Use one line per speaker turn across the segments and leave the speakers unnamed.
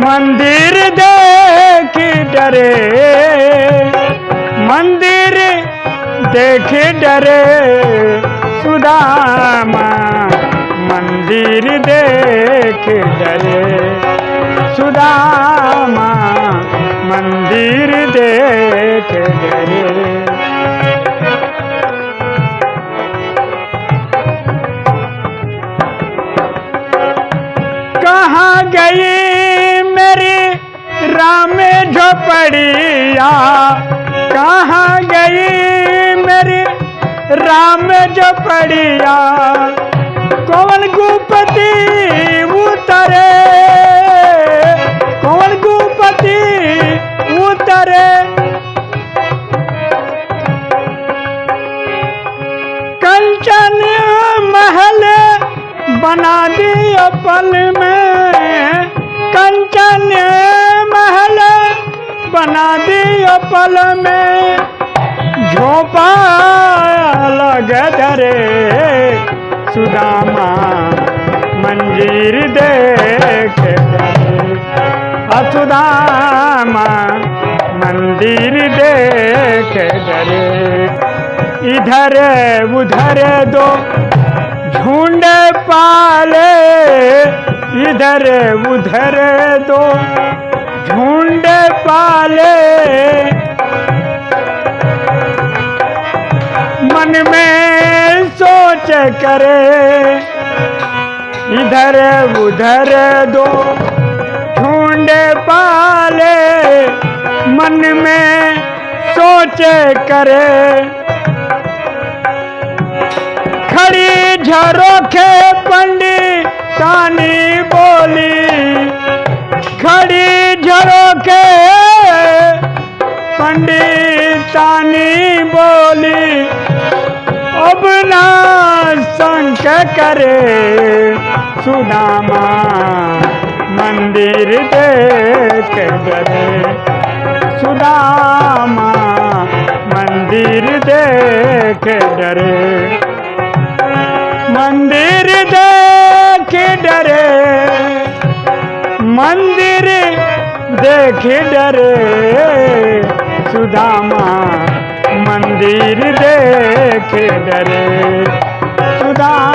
मंदिर देख डरे। मंदिर देख डरे। सुदामा मंदिर देख डरे। सुदामा मंदिर देख डरे। झोपड़िया कहाँ गई मेरी राम जो पड़िया कौन गुपति उतरे? कौन गुपति उतरे? कंचन महल बना दिया पल में। कंचन में झोपा लग धरे सुदामा मंजीर देख असुदामा मंदिर देख डरे। इधर उधर दो झुंड पाले। इधर उधर दो झुंड पाले। सोच करे। इधर उधर दो झुंड पाले, मन में सोच करे। खड़ी झरोखे पंडितानी बोली, खड़ी झरोखे पंडितानी बोली, अब ना संक करे सुदामा, मंदिर देख डरे सुदामा, मंदिर देख डरे मंदिर देख डरे मंदिर देख डरे सुदामा, मंदिर देख डरे सुदामा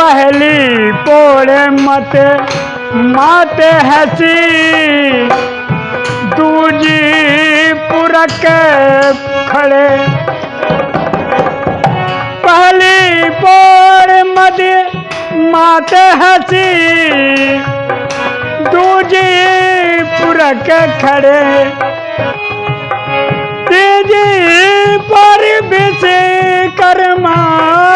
पहली पोड़ मत, मात हसी। दूजी पुरक खड़े। पहली पोड़ मत, मात हसी। दूजी पुरक खड़े। तीजी पर बिस कर्मा।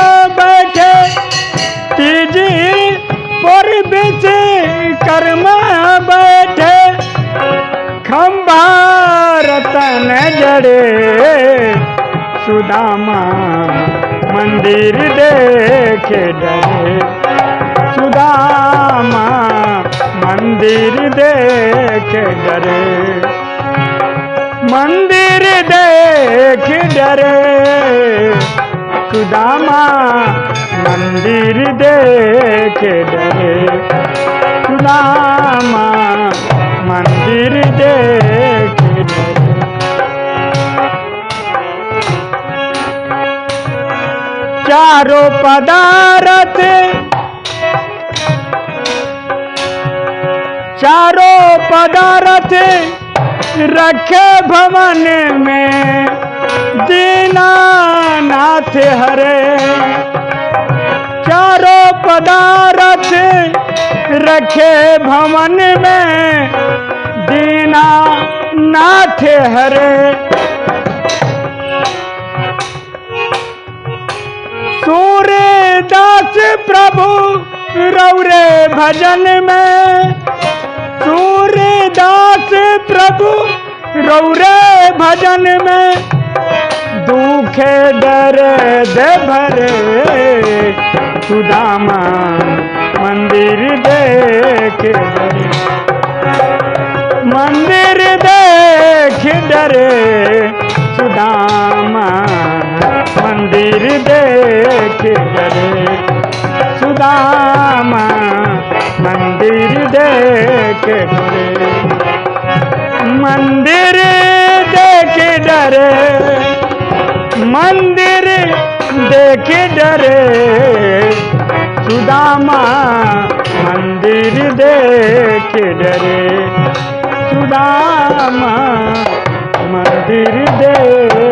रतन जड़े सुदामा मंदिर देख डरे। सुदामा मंदिर देख डरे। मंदिर देख डरे। सुदामा मंदिर देख डरे। सुदामा मंदिर देख चारों पदारथ। चारों पदारथ रखे भवन में। दीनानाथ हरे। चारों पदारथ रखे भवन में। दीनानाथ हरे। प्रभु, रौरे भजन में। सूर्यदास प्रभु, रौरे भजन में। दुखे डर दे भरे सुदामा, मंदिर देख मंदिर देख डरे सुदामा। सुदामा मंदिर देख डरे। मंदिर देख डरे। मंदिर देख डरे। सुदामा, मंदिर देख डरे। सुदामा, मंदिर देख